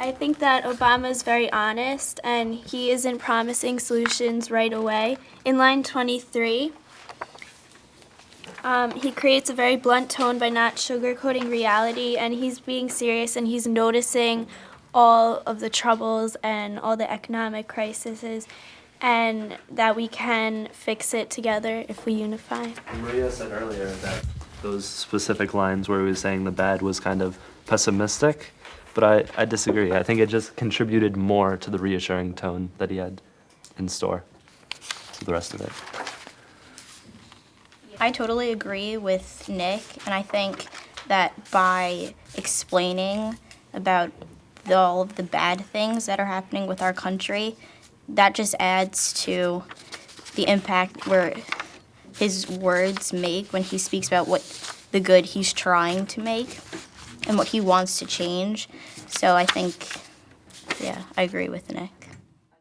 I think that Obama is very honest and he isn't promising solutions right away. In line 23, um, he creates a very blunt tone by not sugarcoating reality, and he's being serious and he's noticing all of the troubles and all the economic crises, and that we can fix it together if we unify. Maria said earlier that those specific lines where he was saying the bad was kind of pessimistic, but I, I disagree. I think it just contributed more to the reassuring tone that he had in store to the rest of it. I totally agree with Nick, and I think that by explaining about the, all of the bad things that are happening with our country, that just adds to the impact where his words make when he speaks about what the good he's trying to make and what he wants to change. So I think, yeah, I agree with Nick.